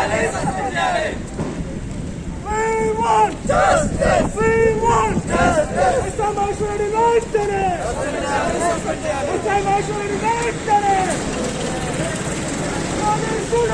We want justice! We want justice! It's a much ready nightmare! It's a much ready nightmare!